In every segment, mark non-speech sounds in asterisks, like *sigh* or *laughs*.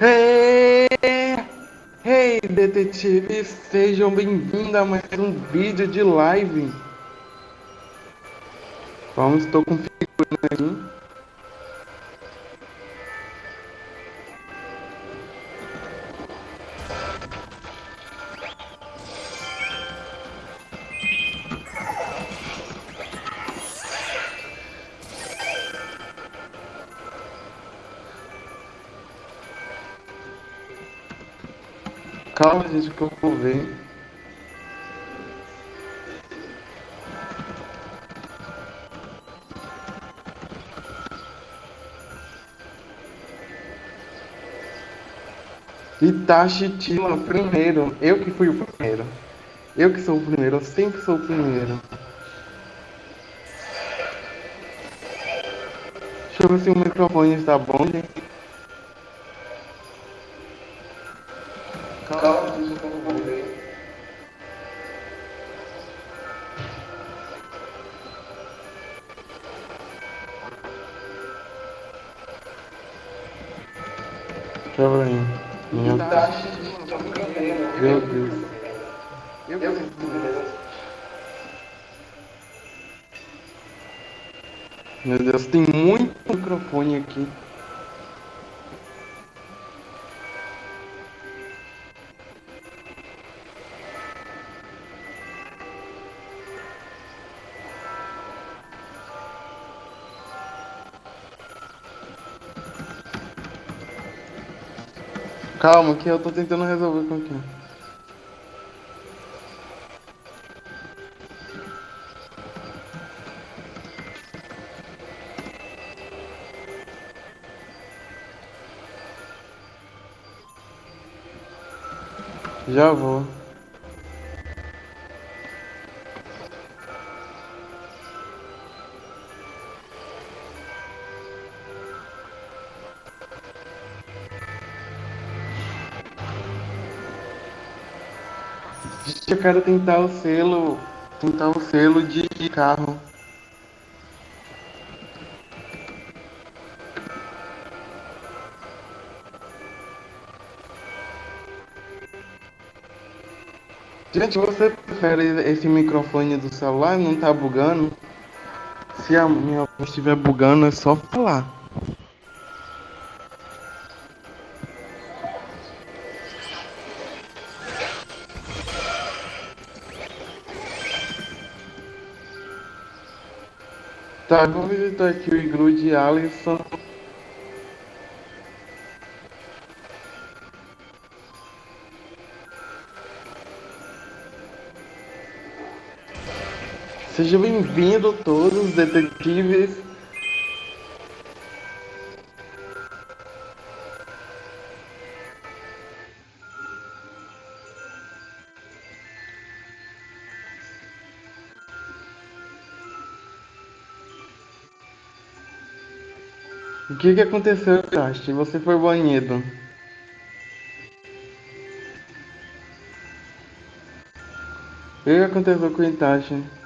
Hey, hey, detetives, sejam bem-vindos a mais um vídeo de live. Vamos, estou configurando Que eu ver. Itachi Tila, primeiro. Eu que fui o primeiro. Eu que sou o primeiro, eu sempre sou o primeiro. Deixa eu ver se o microfone está bom, gente. Meu Deus, tem muito microfone aqui. Calma, que eu tô tentando resolver com aqui. Já vou. Eu quero tentar o selo. Tentar o selo de carro. Gente, você prefere esse microfone do celular? Não tá bugando? Se a minha voz estiver bugando, é só falar. Tá, vou visitar aqui o iglu de Alisson. Sejam bem-vindos todos, detetives. O que que aconteceu, Itachi? Você foi banido. O que aconteceu com o Itachi?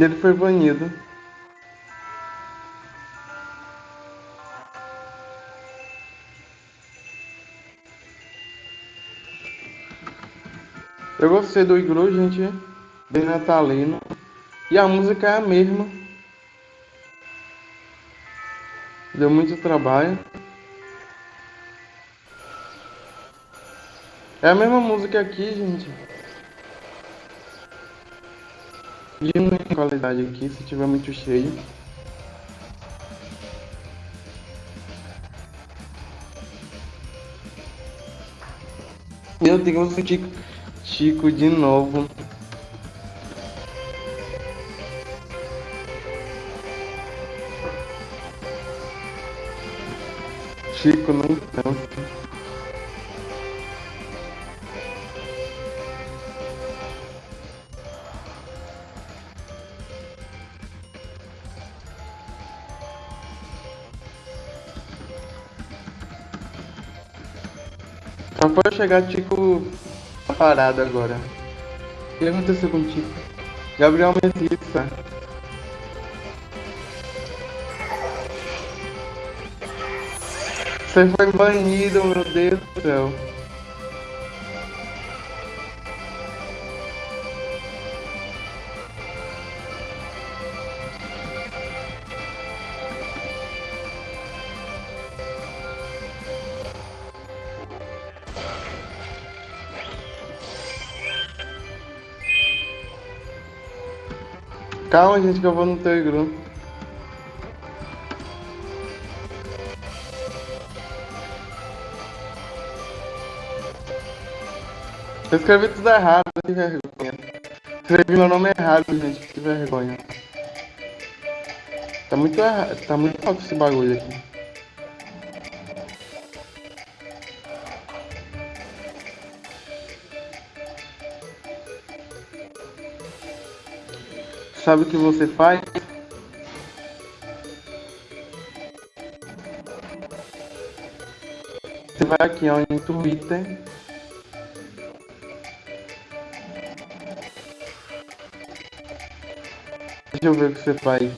Ele foi banido. Eu gostei do iglu, gente. Bem natalino. E a música é a mesma. Deu muito trabalho. É a mesma música aqui, gente. Qualidade aqui se tiver muito cheio. Meu Deus, Chico, Chico de novo. Chico não Chegar, tipo, parado agora. O que aconteceu contigo? Gabriel Metissa. Você foi banido, meu Deus do céu. Calma, gente, que eu vou no teu grupo. Eu escrevi tudo errado, que vergonha. Escrevi meu nome errado, gente, que vergonha. Tá muito errado, tá muito alto esse bagulho aqui. Sabe o que você faz? Você vai aqui ó, em Twitter. Deixa eu ver o que você faz.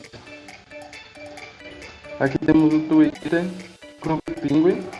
Aqui temos o Twitter, Clube Penguin.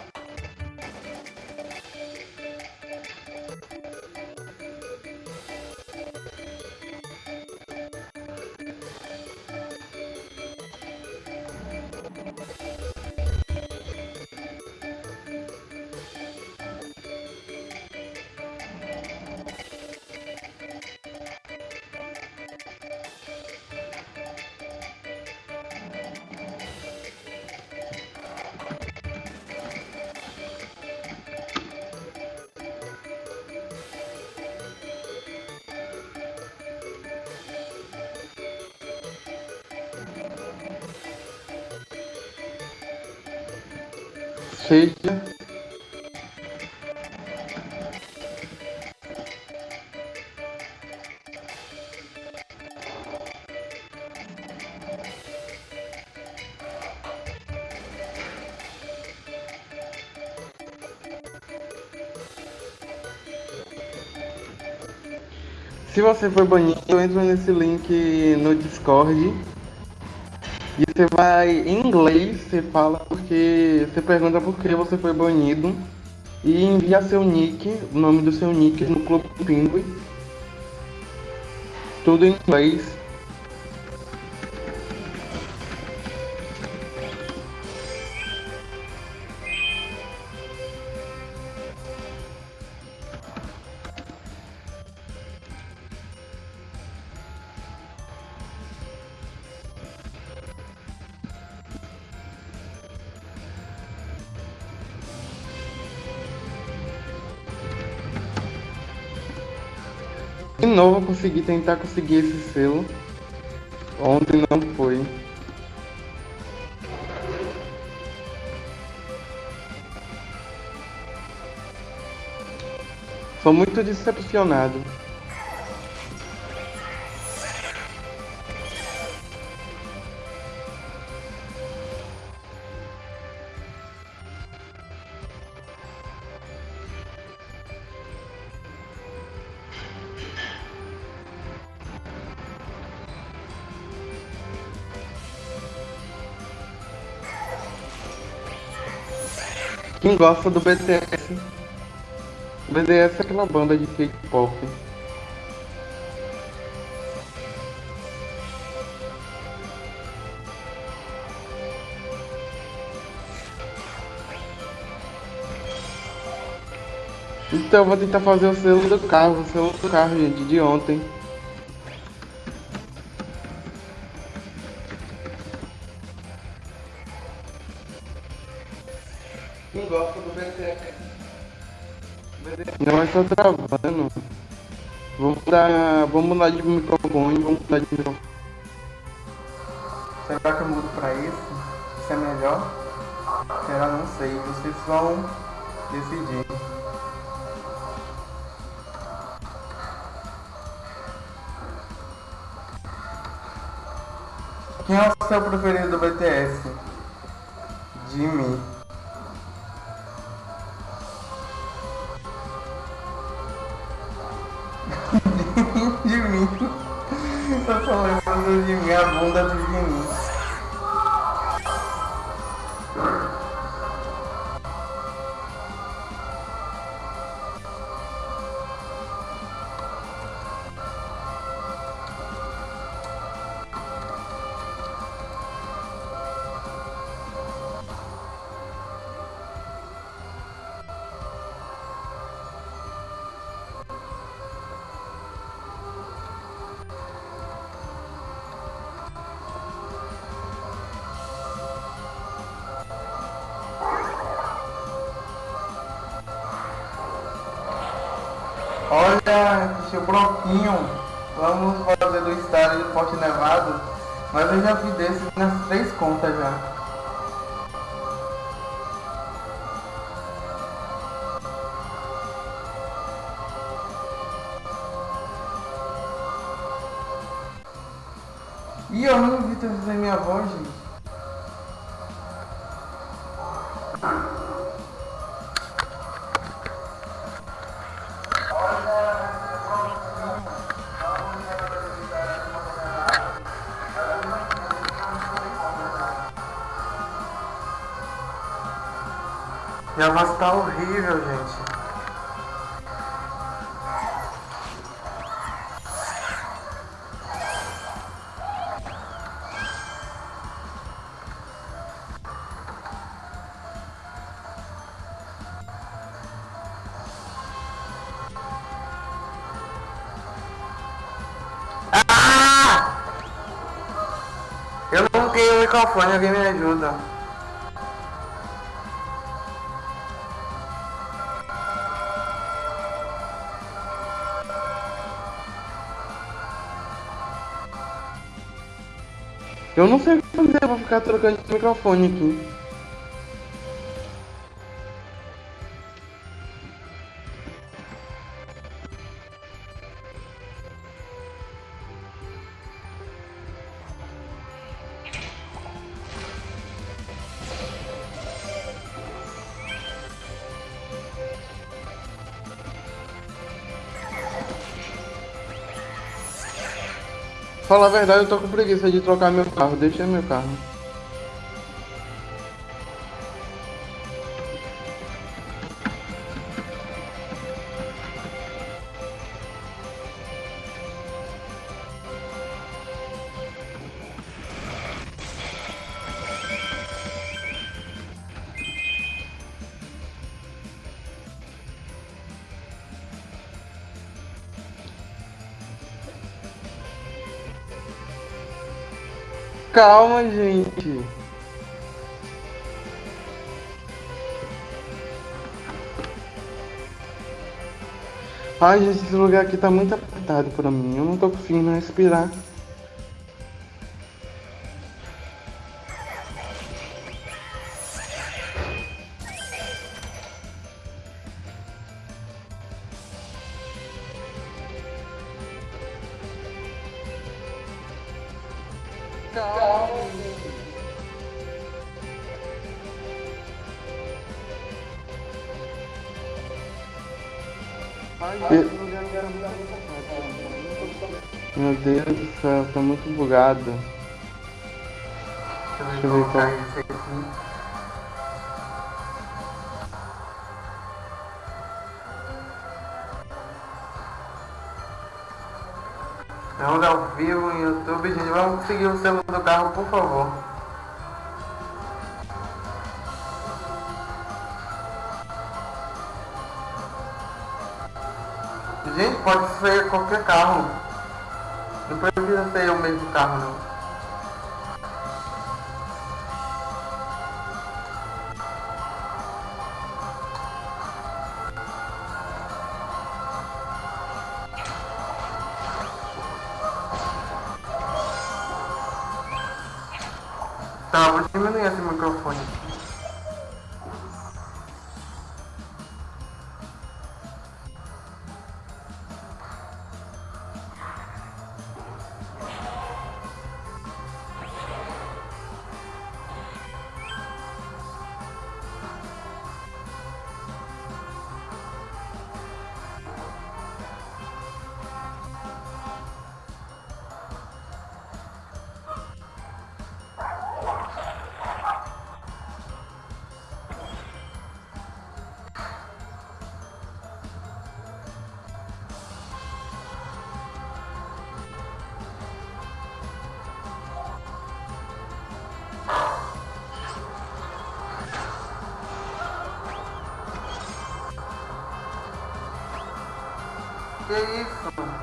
Seja Se você for banido, entra nesse link no Discord. E você vai, em inglês, você fala porque. Você pergunta por que você foi banido. E envia seu nick, o nome do seu nick no Clube Pinguim. Tudo em inglês. De novo eu consegui tentar conseguir esse selo. Ontem não foi. Sou muito decepcionado. Quem gosta do BTS? O BTS é aquela banda de K-pop. Então eu vou tentar fazer o selo do carro, o selo do carro, gente, de ontem. Está travando. Vamos mudar, vamos mudar de microfone, vamos mudar de microfone. Será que eu mudo pra isso? Isso é melhor? Será? Não sei. Vocês vão decidir. Quem é o seu preferido Bloquinho. Vamos fazer do estádio de Forte Nevado. Mas eu já vi desse nas três contas já. Ih, eu não vi trazer minha voz, gente. Microfone, alguém me ajuda. Eu não sei o que fazer, vou ficar trocando de microfone aqui. Falar a verdade, eu tô com preguiça de trocar meu carro. Deixa meu carro. Calma, gente. Ai, gente, esse lugar aqui tá muito apertado pra mim. Eu não tô conseguindo respirar. Bugado. Deixa eu ver qual. Estamos ao vivo no YouTube, gente. Vamos seguir o selo do carro, por favor. Gente, pode ser qualquer carro. Precisa ser o mesmo carro, não. Que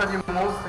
Gosta de moça,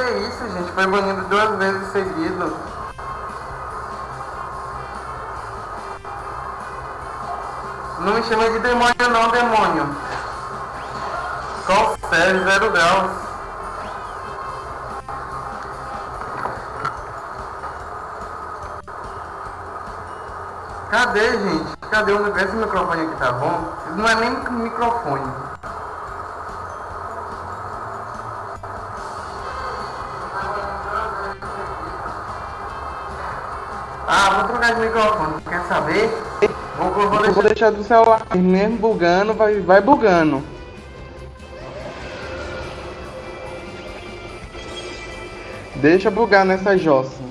Que isso, gente? Foi banido duas vezes seguido. Não me chama de demônio não, demônio. Qual sério, zero graus. Cadê, gente? Cadê o esse microfone aqui, tá bom? Não é nem microfone. Microfone, quer saber? Vou, vou, vou, deixar... vou deixar do celular, mesmo bugando, vai, vai bugando. Deixa bugar nessa jossa.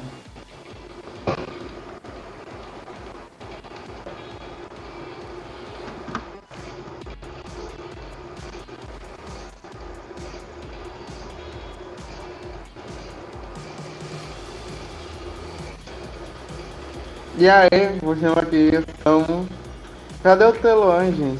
E aí, chamar aqui, estamos. Cadê o telão, gente?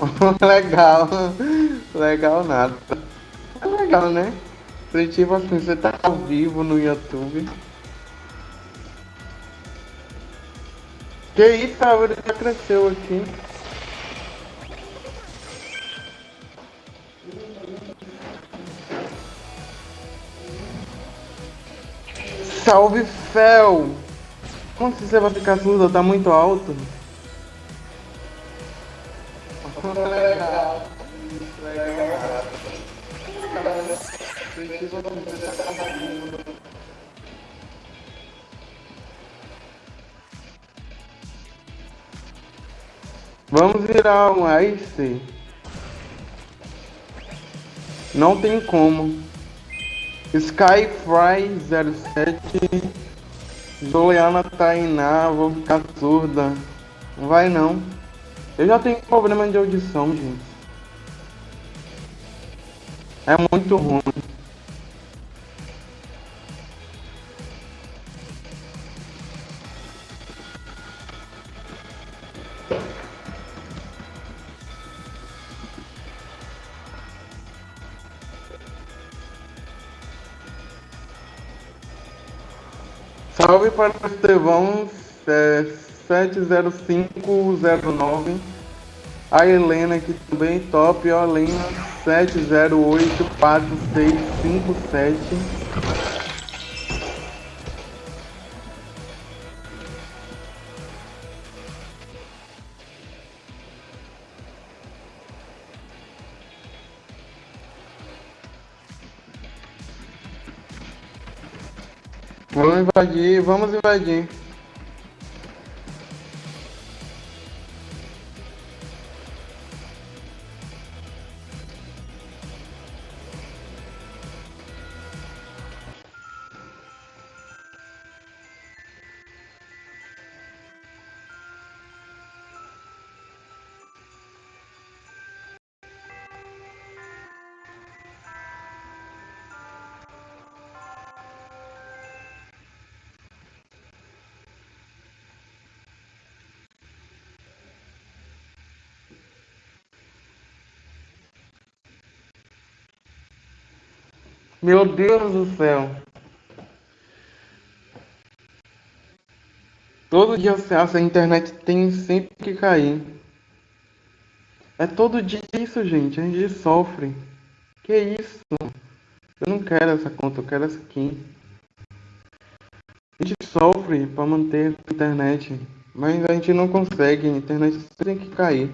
*laughs* legal, legal nada. É legal, né? Tipo assim, você tá ao vivo no YouTube. Que isso, a árvore já cresceu aqui. Salve Fel! Como você vai ficar surdo? Tá muito alto? Virar um Ice. Não tem como. Skyfry07 Juliana Tainá, vou ficar surda. Não vai não. Eu já tenho problema de audição, gente. É muito ruim. Salve para o Estevão é, 70509. A Helena aqui também, top. Ó, Helena 7084657. Invadir, vamos invadir. Meu Deus do céu. Todo dia essa internet tem sempre que cair. É todo dia isso, gente. A gente sofre. Que isso? Eu não quero essa conta, eu quero essa aqui. A gente sofre para manter a internet, mas a gente não consegue. A internet tem que cair.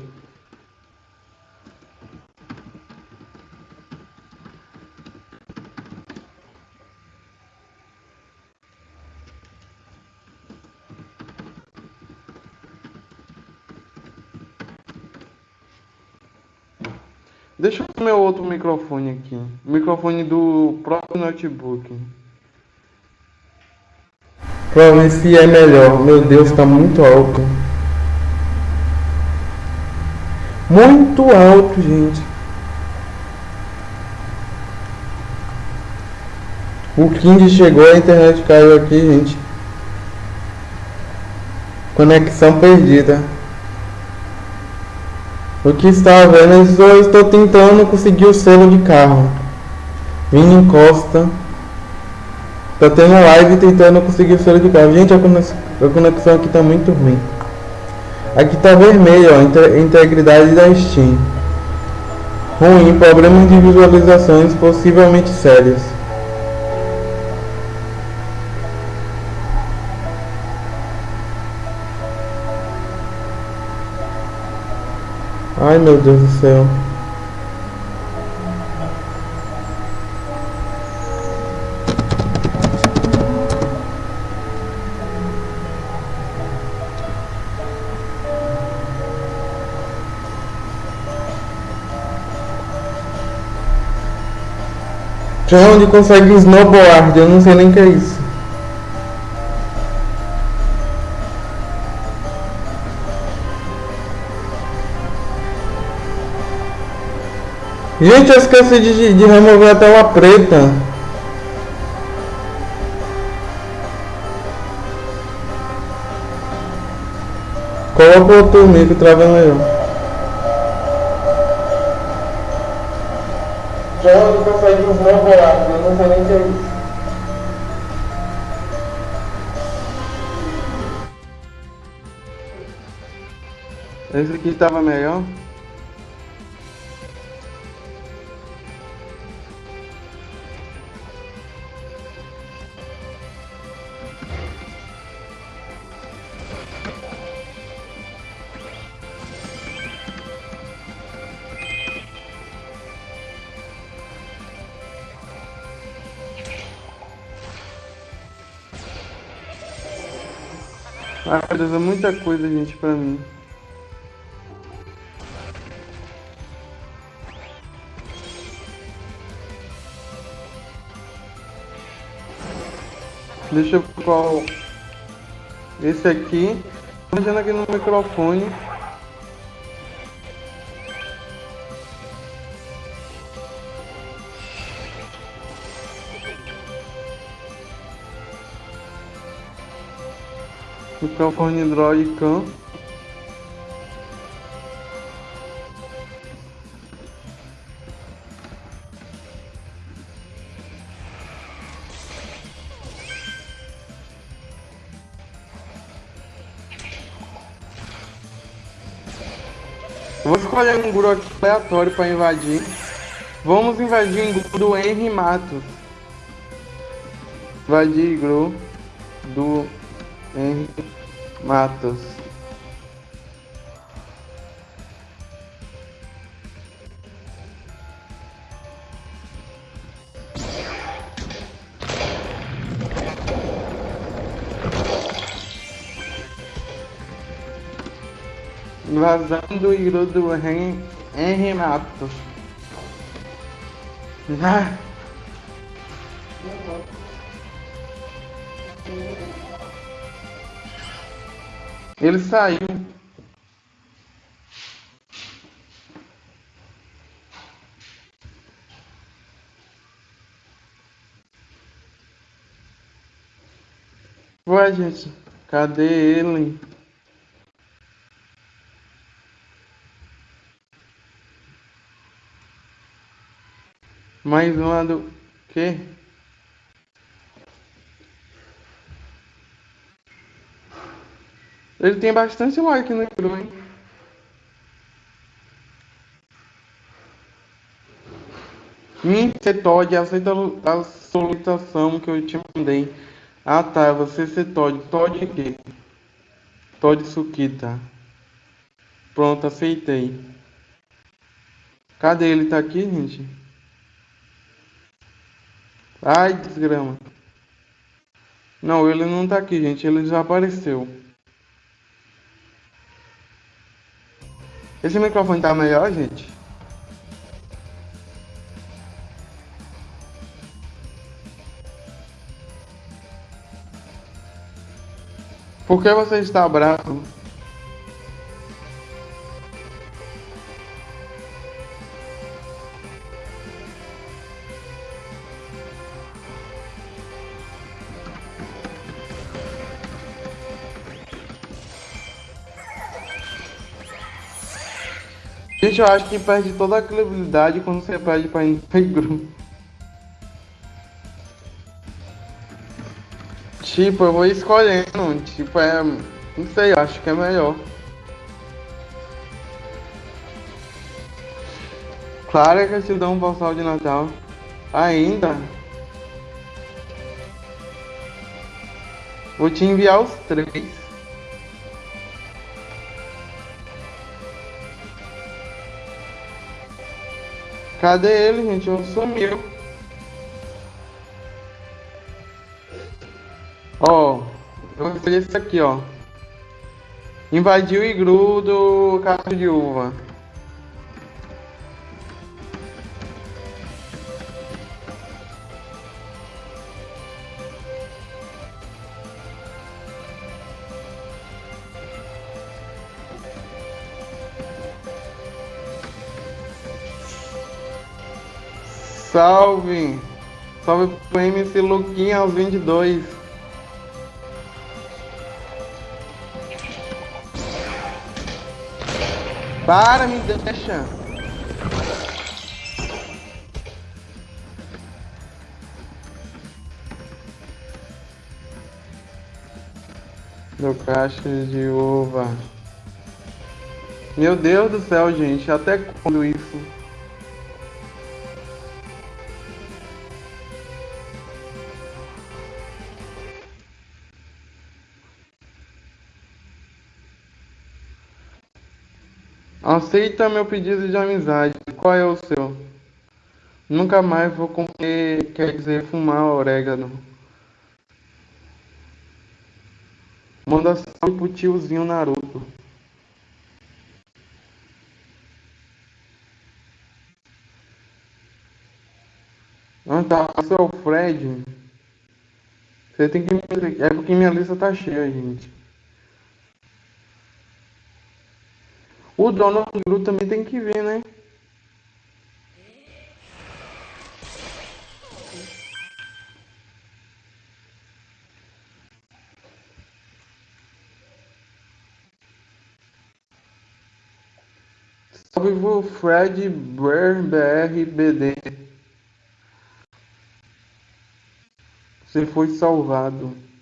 Meu outro microfone aqui. O microfone do próprio notebook. Pra ver se é melhor. Meu Deus, tá muito alto. Muito alto, gente. O King chegou, a internet caiu aqui, gente. Conexão perdida. O que está vendo, eu estou tentando conseguir o selo de carro. Vini Costa. Tá tendo live tentando conseguir o selo de carro. Gente, a conexão aqui tá muito ruim. Aqui tá vermelho, ó, integridade da Steam. Ruim, problemas de visualizações possivelmente sérios. Ai meu Deus do céu. De onde consegue snowboard? Eu não sei nem o que é isso. Gente, eu esqueci de, de remover a tela preta. Coloca o outro mico travando aí. Já consegue desmovorar, eu não sei nem o que é isso. Esse aqui estava melhor. Deus, é muita coisa, gente, pra mim. Deixa eu qual esse aqui. Imagina aqui no microfone. Microfone Android Cam. Vou escolher um grupo aleatório para invadir. Vamos invadir um grupo do Henry Matos. Invadir grupo do Henry Matos. Vazando o igru do Henry Matos. Ah. Ele saiu. Ué, gente, cadê ele? Mais uma do quê? Ele tem bastante like no Cru, hein? Hum, você Todd, aceita a solicitação que eu te mandei. Ah tá, você ser Todd. Todd o quê? Todd Sukita. Pronto, aceitei. Cadê ele? Tá aqui, gente? Ai, desgrama. Não, ele não tá aqui, gente. Ele já apareceu. Esse microfone tá melhor, gente? Por que você está bravo? Gente, eu acho que perde toda a credibilidade quando você perde pra negro. Tipo, eu vou escolhendo. Tipo, é. Não sei, acho que é melhor. Claro que eu te dou um postal de Natal. Ainda? Vou te enviar os três. Cadê ele, gente? Eu sumiu. Ó, eu vou fazer isso aqui, ó. Invadiu o igru do de uva. Salve! Salve pro MC Luquinha aos 22. Para, me deixa. Do caixa de uva. Meu Deus do céu, gente. Até quando isso? Aceita meu pedido de amizade. Qual é o seu? Nunca mais vou comer, quer dizer, fumar orégano. Manda salve pro tiozinho Naruto. Ah tá, é o Fred. Você tem que. É porque minha lista tá cheia, gente. O Donald Gru também tem que ver, né? Salve Fred Brer BR BD. Você foi salvado.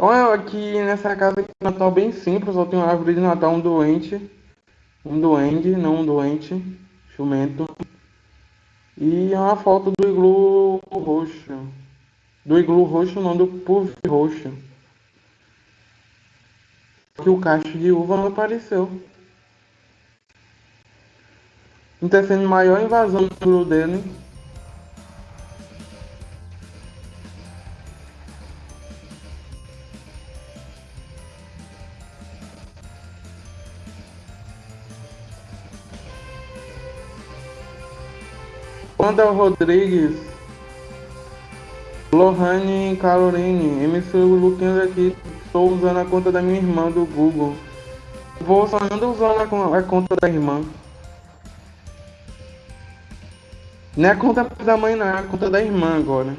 Olha, aqui nessa casa de Natal bem simples, só tem uma árvore de Natal, um doente, um duende, não um doente, jumento. E é uma foto do iglu roxo. Do iglu roxo, não, do puff roxo. Que o cacho de uva não apareceu. Não tá sendo maior invasão do dele. Wanda Rodrigues, Lohane Caroline, MC Luquinhas aqui, estou usando a conta da minha irmã do Google. Vou só ando usando a, conta da irmã. Não é a conta da mãe não, é a conta da irmã agora.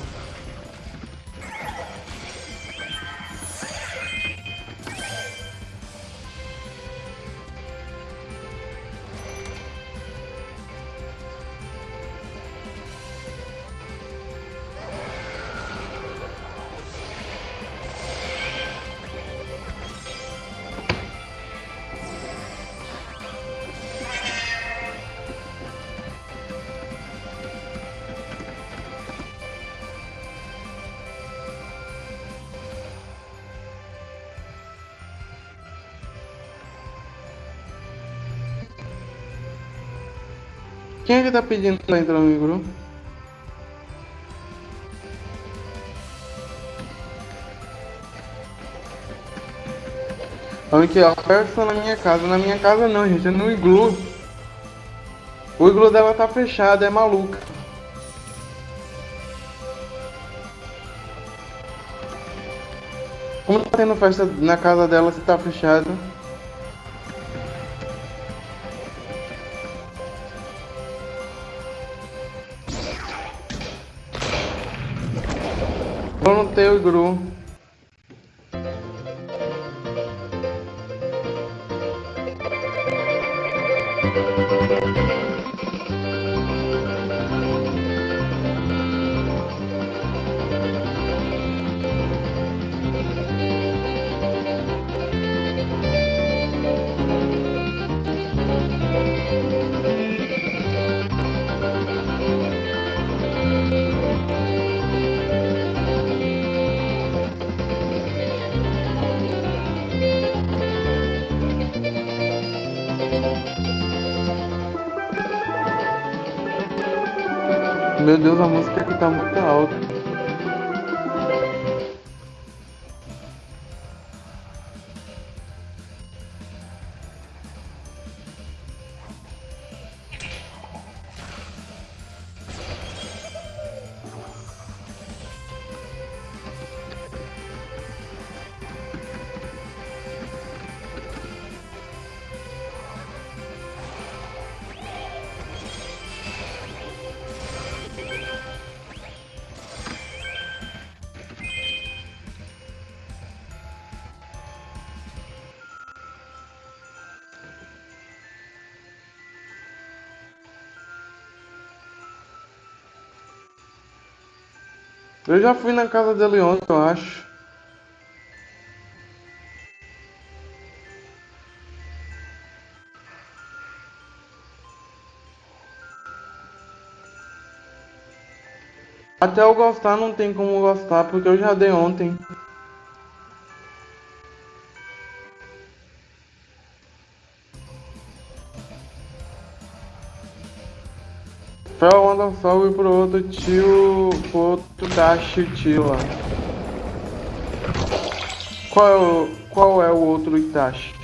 Que tá pedindo pra entrar no grupo? Aqui ó, festa na minha casa. Na minha casa não, gente, é no iglu. O iglu dela tá fechado, é maluca. Como tá tendo festa na casa dela se tá fechado? Vamos ter Eu já fui na casa dele ontem, eu acho. Até eu gostar não tem como gostar, porque eu já dei ontem. Fel manda um salve pro outro tio, pro outro tio lá. Qual é o, qual é o outro Itachi?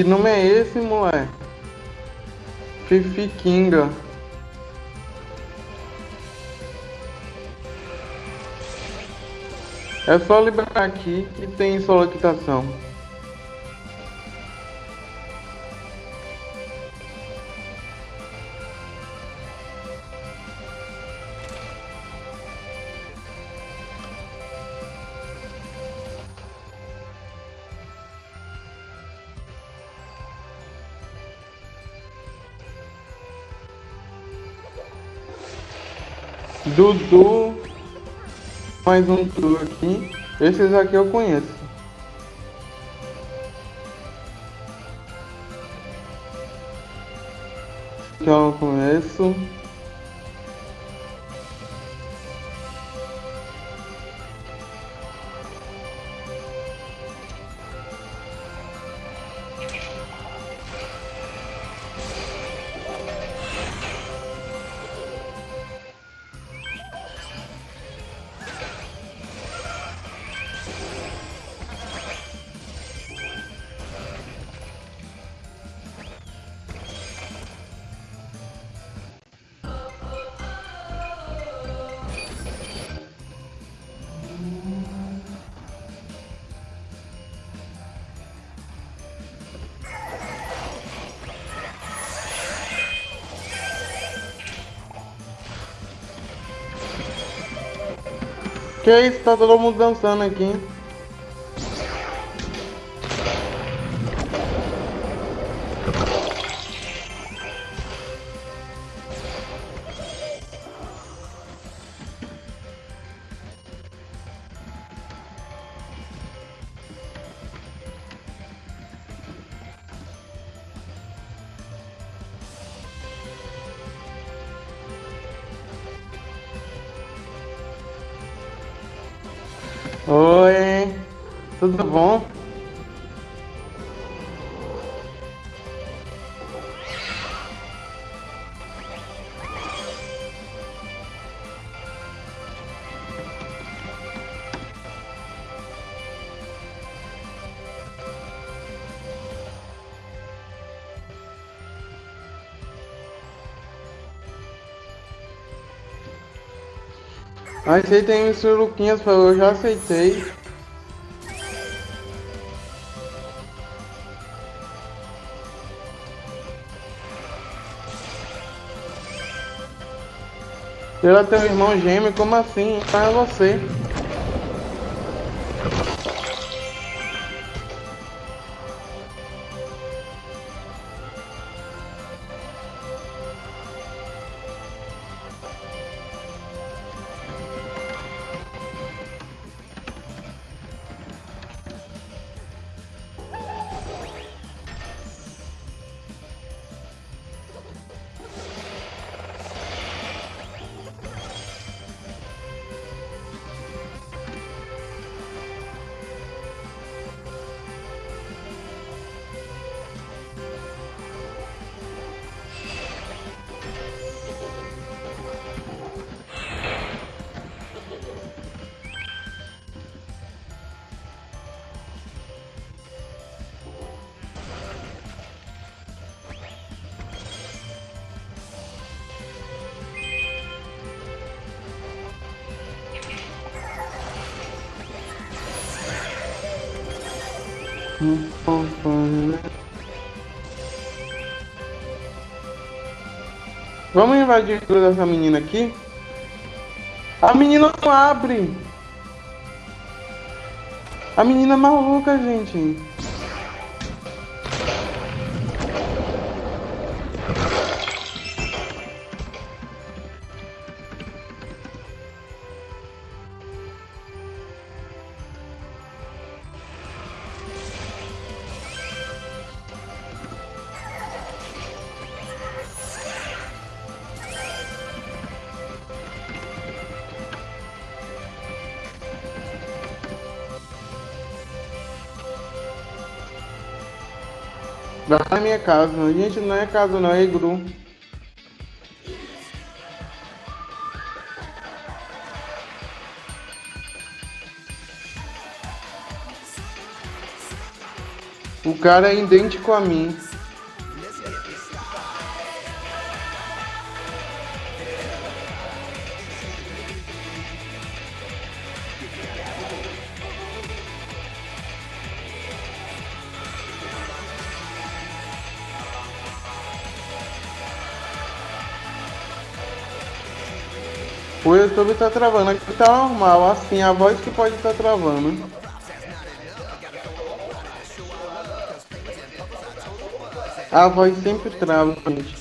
Que nome é esse, moleque? Fifi Kinga. É só liberar aqui que tem solicitação. Dudu. Mais um Dudu aqui. Esses aqui eu conheço. Que isso, tá todo mundo dançando aqui. Bom? Aceitem os Luquinhas, eu já aceitei. Ela tem um irmão gêmeo, como assim? Para você. Vamos invadir tudo dessa menina aqui? A menina não abre! A menina é maluca, gente. Vai na minha casa. Gente, não é casa não, é igru. O cara é idêntico a mim. YouTube tá travando, aqui tá normal, assim, a voz que pode estar tá travando. A voz sempre trava, gente.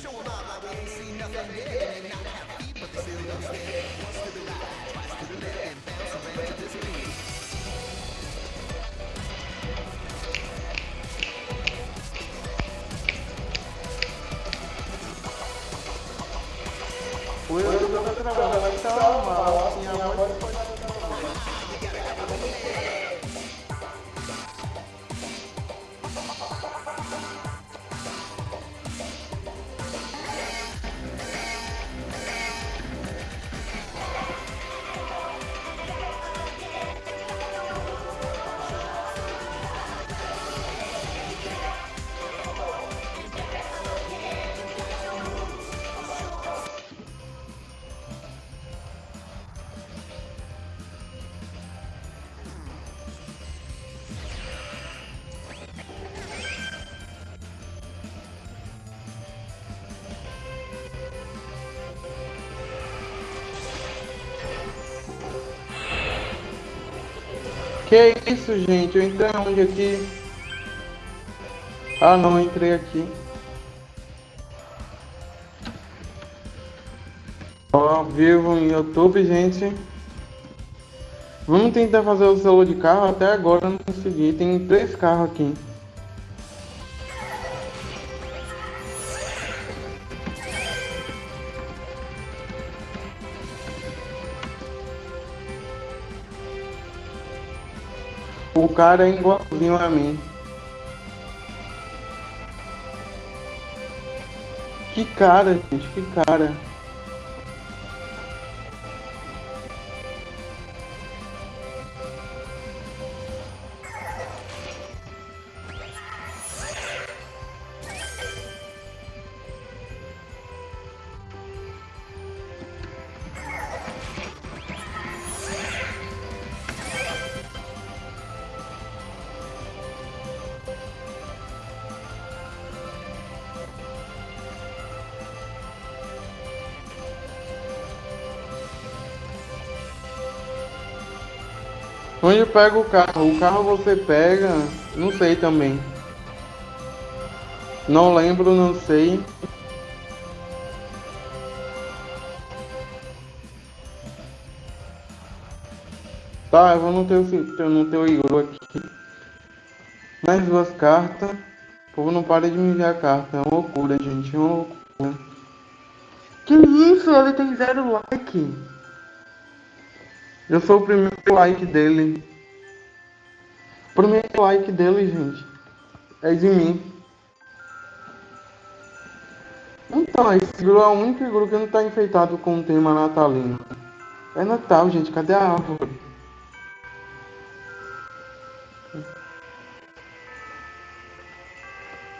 Que isso, gente? Eu entrei onde aqui? Ah, não, entrei aqui. Ó, vivo no YouTube, gente. Vamos tentar fazer o selo de carro. Até agora não consegui. Tem três carros aqui. Cara é igualzinho a mim. Que cara, gente, que cara. Onde pega o carro? O carro você pega, não sei também. Não lembro, não sei. Tá, eu vou no teu, no teu igru aqui. Mais duas cartas. O povo não para de me enviar carta. É uma loucura, gente. É uma loucura. Que isso? Ele tem zero like. Eu sou o primeiro like dele. Primeiro like dele, gente, é de mim. Então, esse grupo é o único grupo que não está enfeitado com o tema natalino. É Natal, gente. Cadê a árvore?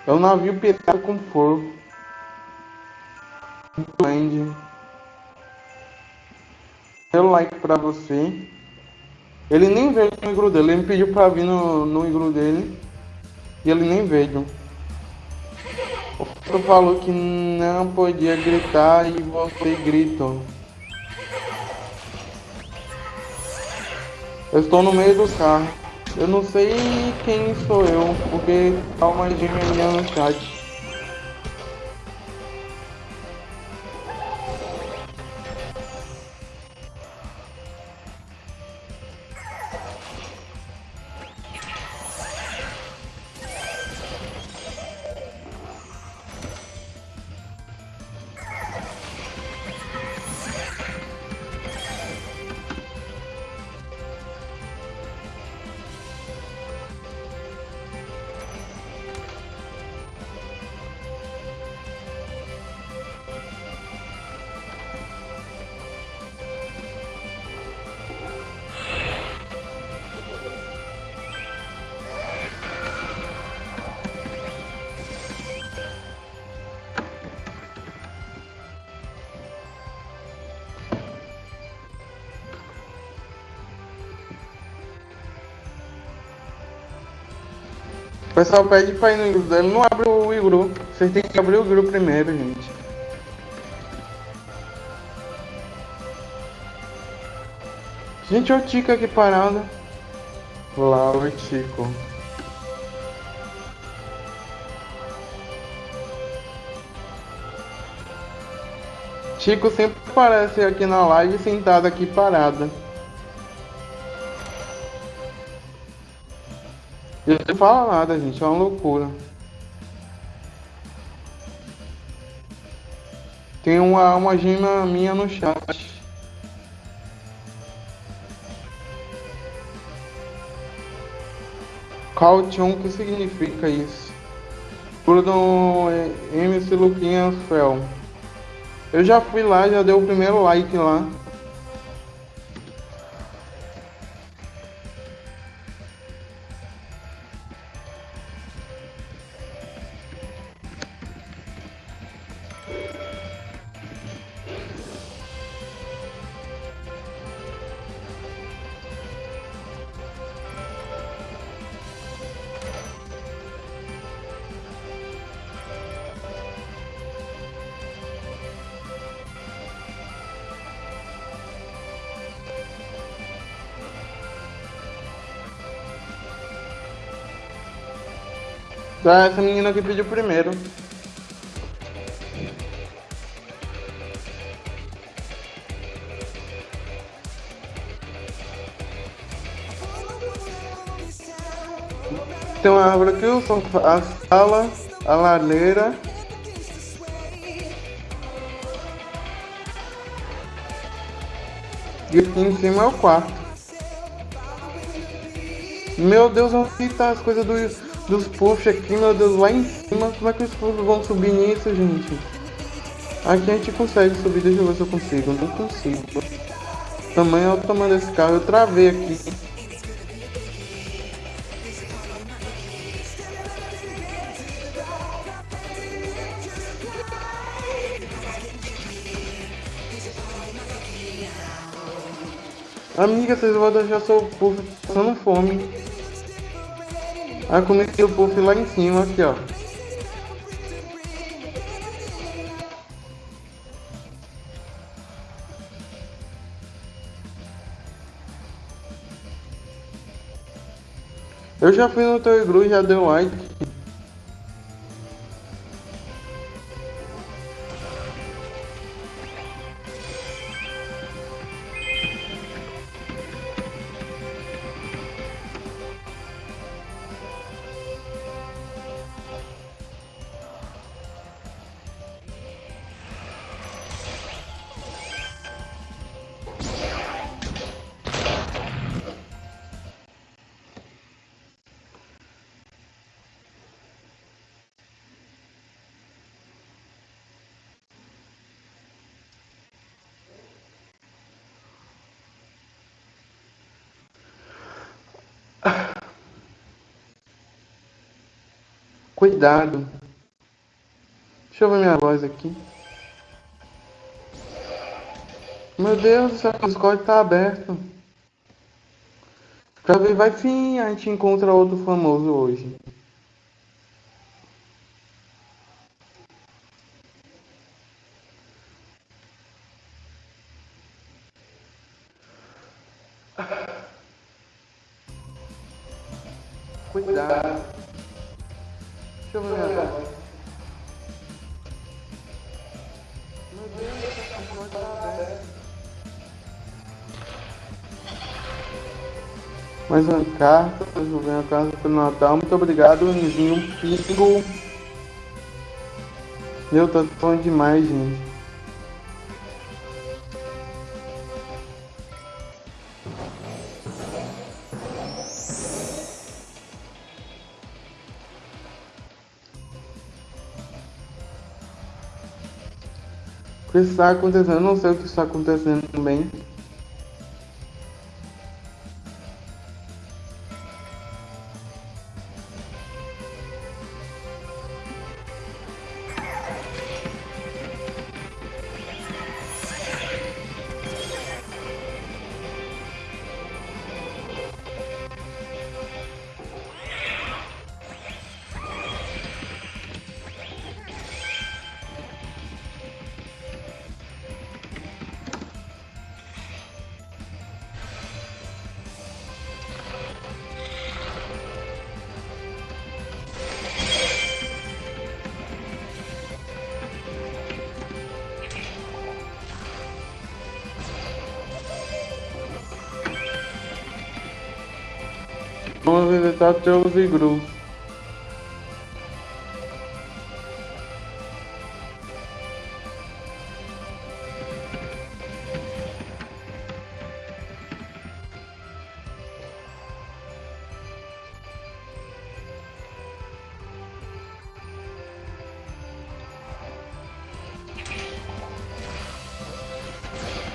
É um navio pirata com fogo. Land o like pra você. Ele nem veio no igru dele, ele me pediu pra vir no, no igru dele. E ele nem veio. O outro falou que não podia gritar e você gritou. Eu estou no meio do carro. Eu não sei quem sou eu, porque tá uma gêmea no chat. Pessoal pede pra ir no igru dele, não abre o igru. Vocês têm que abrir o igru primeiro, gente. Gente, olha o Tico aqui parado. Lá, o Tico. Chico sempre aparece aqui na live sentado aqui parada. Ele não fala nada, gente, é uma loucura. Tem uma, uma gema minha no chat. O que significa isso? Bruno MC Luquinhas Fel. Eu já fui lá, já dei o primeiro like lá. Tá, essa menina que pediu primeiro. Tem uma árvore aqui, o sofá, a sala, a lareira. E aqui em cima é o quarto. Meu Deus, onde tá as coisas do dos puffs aqui, meu Deus, lá em cima. Como é que os puffs vão subir nisso, gente? Aqui a gente consegue subir, deixa eu ver se eu consigo. Não consigo. Tamanho é o tamanho desse carro, eu travei aqui. Amiga, vocês vão deixar seu puff passando fome. Aí comecei o puff lá em cima, aqui ó. Eu já fui no teu iglu e já deu like. Cuidado. Deixa eu ver minha voz aqui. Meu Deus, o Discord tá aberto. Pra ver, vai sim, a gente encontra outro famoso hoje. Mais uma carta, resolvendo a carta pelo Natal. Muito obrigado, Nizinho Pingo. Meu, tá falando demais, gente. O que está acontecendo? Eu não sei o que está acontecendo também. Visitar Teus e Gru.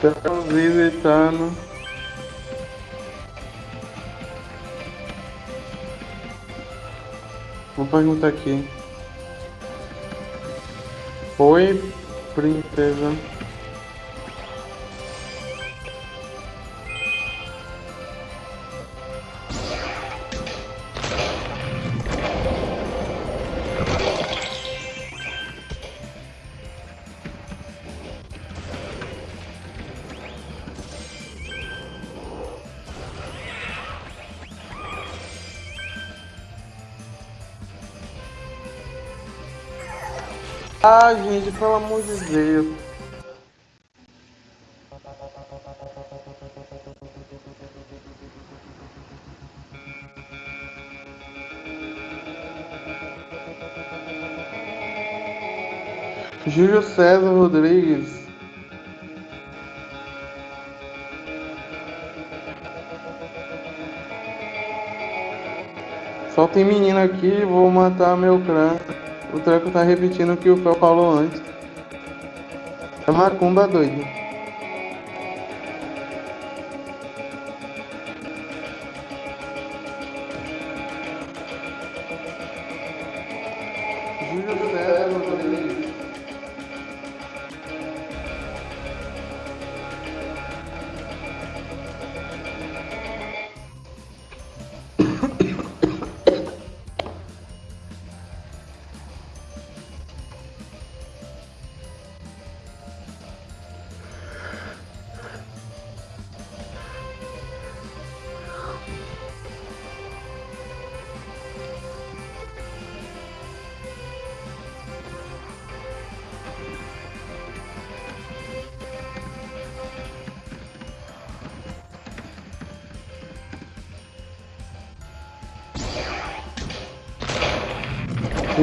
Estamos visitando. Vou perguntar aqui. Oi, princesa. De Deus. Júlio César Rodrigues. Só tem menino aqui, vou matar meu clã. O treco tá repetindo o que o Fel falou antes. É macumba doido.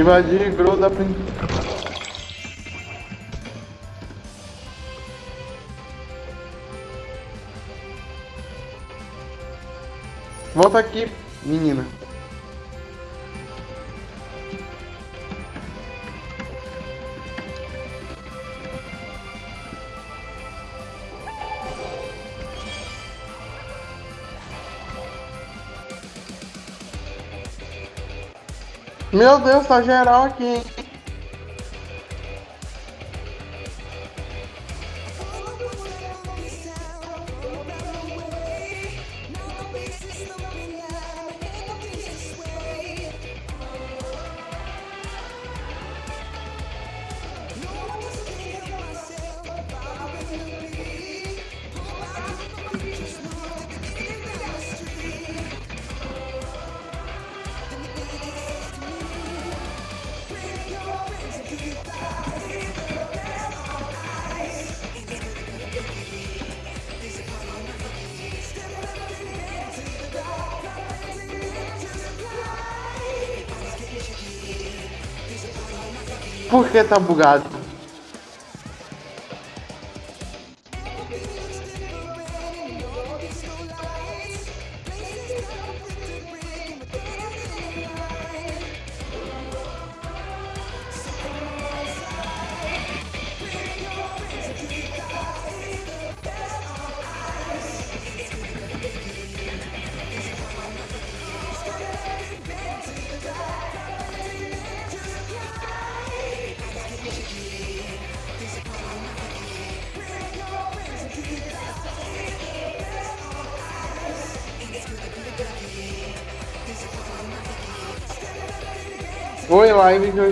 Invadir Grow da prin- Volta aqui, menina. Meu Deus, tá geral aqui, hein? Por que tá bugado?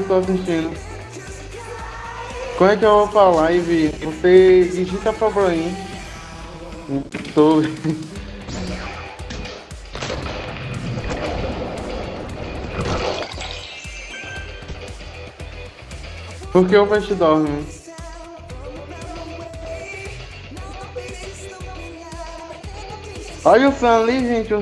Estou assistindo. Como é que eu vou pra live? Você digita pra mim. Tô. *laughs* Por que o peixe dorme? Olha o Sam ali, gente.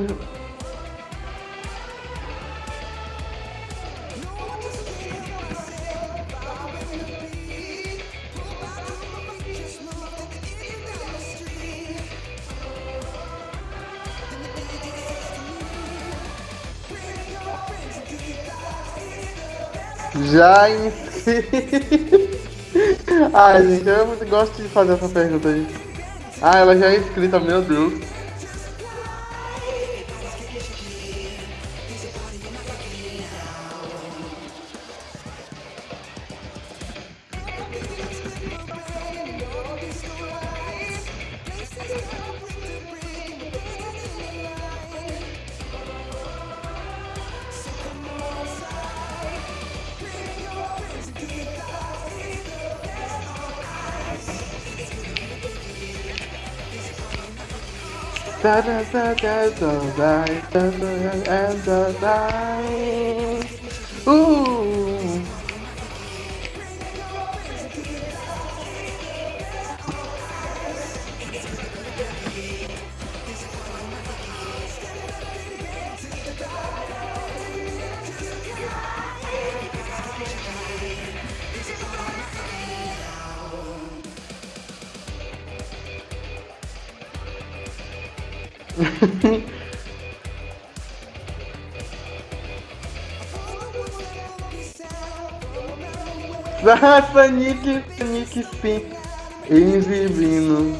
Já inscrito. *laughs* Ai, gente, eu gosto de fazer essa pergunta aí. Ah, ela já é inscrita, meu Deus. That is the dead of life, and the night. Ooh. Ah, Nick, Nick, Spin. Invivino.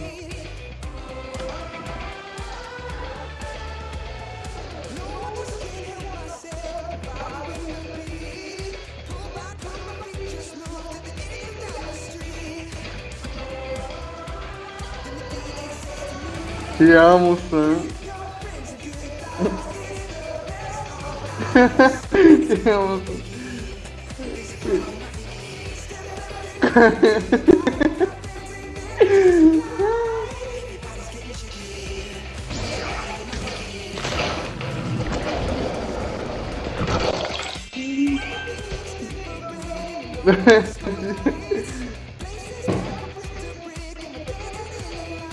Te amo, Sam. *laughs* Te amo, Sam. *laughs*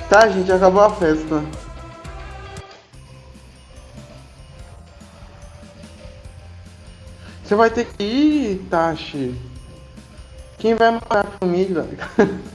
Tá, gente, acabou a festa. Você vai ter que ir, Tashi. Quem vai matar a família? *laughs*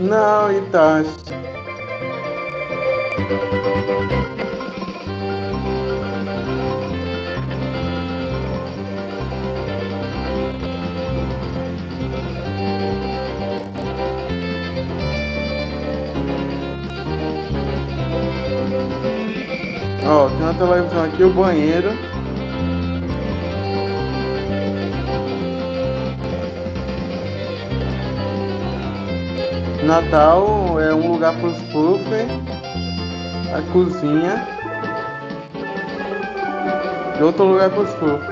Não, Itachi. Ó, tem uma televisão aqui, o banheiro. Natal é um lugar para os puffs, a cozinha e outro lugar para os puffs.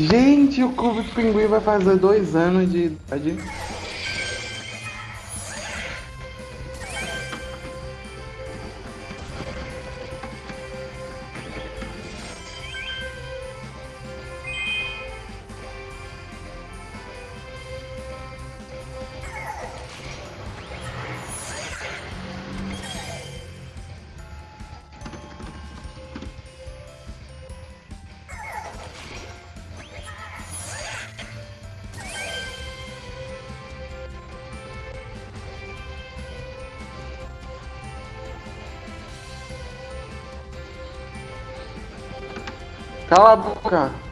Gente, o Clube do Pinguim vai fazer dois anos de idade. Cala a boca.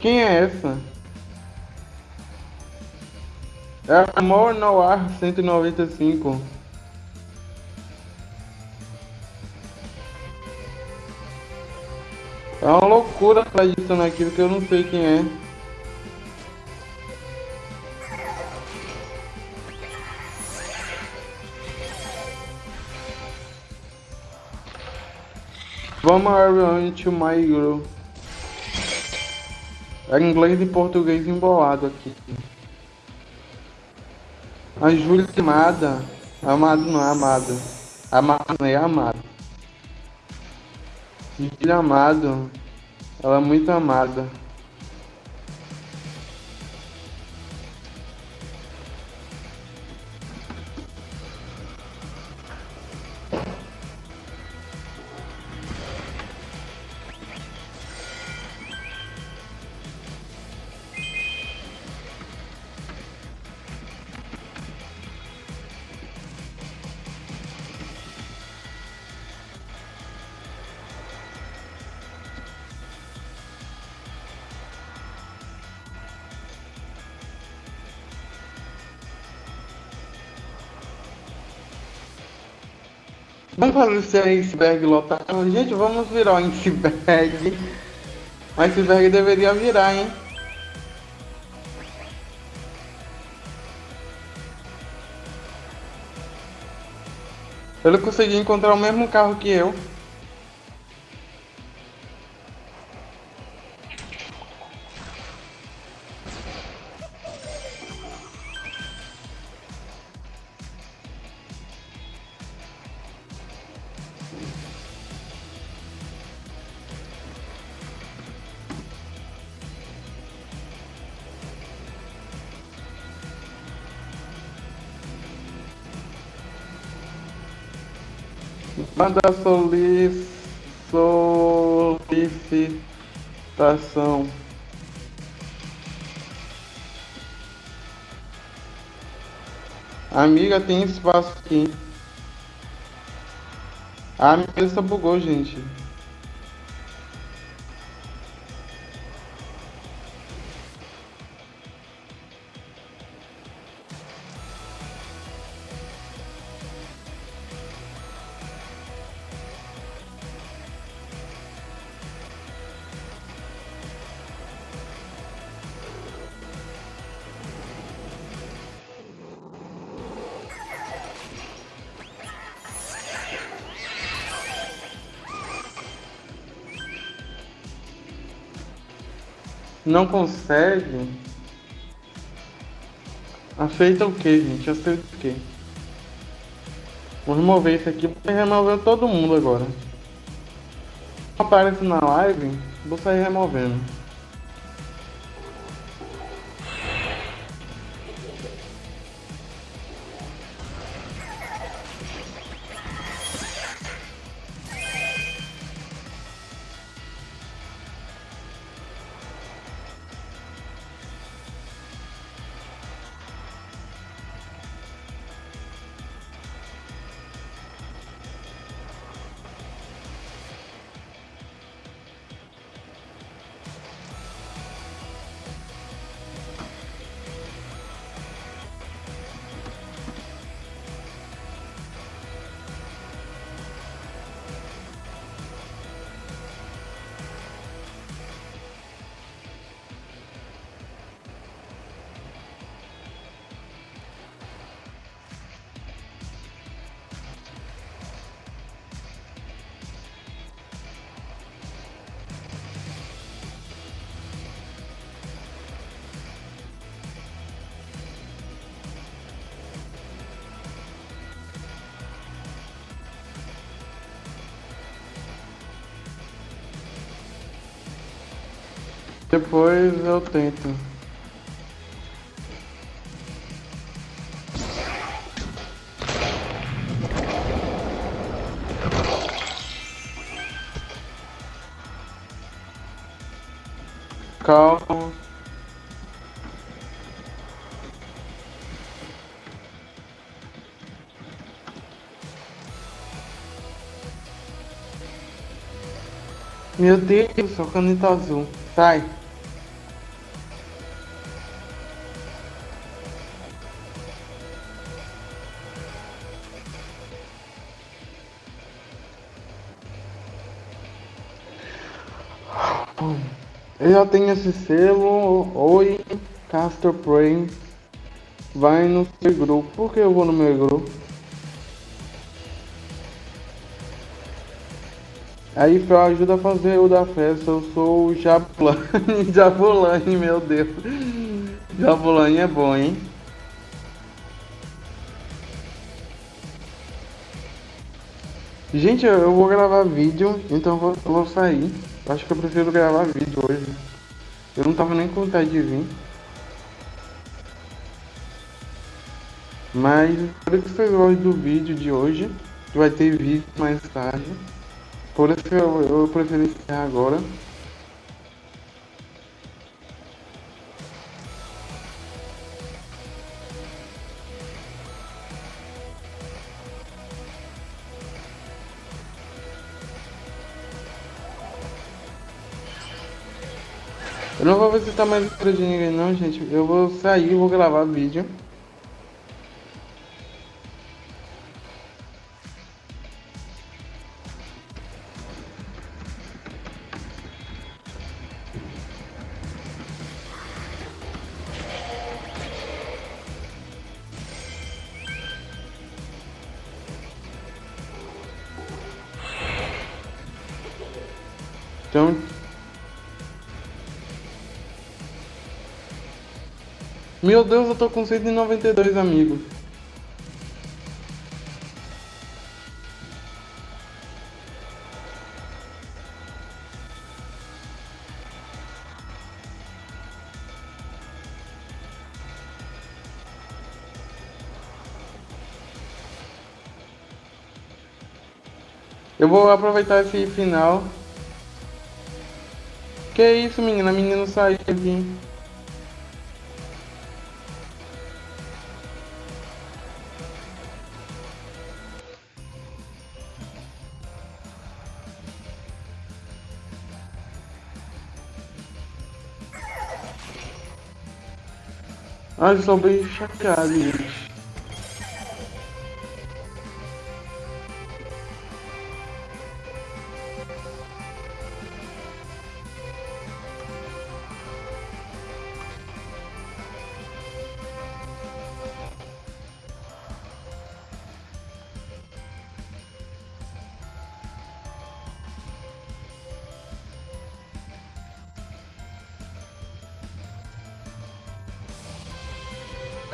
Quem é essa? É Amor no Ar 195. É uma loucura pra adicionar aquilo que eu não sei quem é. Vamos around to my girl. É inglês e português embolado aqui. A Júlia amada. Amado não é amada. Amado não é amado. Júlia amado. Ela é muito amada. Fazer esse iceberg lotado. Gente, vamos virar o iceberg. O iceberg deveria virar, hein? Ele conseguiu encontrar o mesmo carro que eu. Manda soli solicitação. Amiga, tem espaço aqui. A mesa bugou, gente. Não consegue? Aceita o que, gente? Aceita o que? Vou remover isso aqui porque remover todo mundo agora. Aparece na live, vou sair removendo. Depois eu tento. Calma. Meu Deus, só caneta azul. Sai. Eu já tenho esse selo. Oi, Castor Prey. Vai no seu grupo. Por que eu vou no meu grupo? Aí Fel ajuda a fazer o da festa. Eu sou o Jabulani. *laughs* Jabulani, meu Deus. Jabulani é bom, hein? Gente, eu vou gravar vídeo, então eu vou sair. Acho que eu prefiro gravar vídeo hoje. Eu não tava nem com vontade de vir. Mas espero que vocês gostem do vídeo de hoje. Vai ter vídeo mais tarde. Por isso eu, eu prefiro encerrar agora. Vou visitar mais o de ninguém não, gente. Eu vou sair, vou gravar vídeo. Então, Meu Deus, eu tô com 192 amigos. Eu vou aproveitar esse final. Que isso, menina? A menina saiu aqui. Ah, eu sou bem chateado, gente.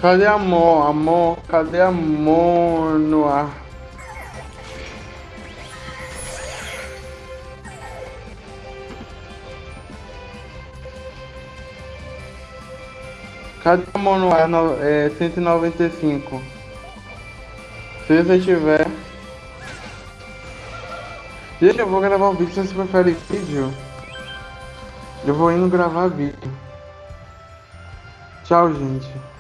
Cadê amor? Amor, cadê amor no ar? Cadê amor no ar? É 195. Se você tiver. Gente, eu vou gravar um vídeo se você prefere vídeo. Eu vou indo gravar vídeo. Tchau, gente.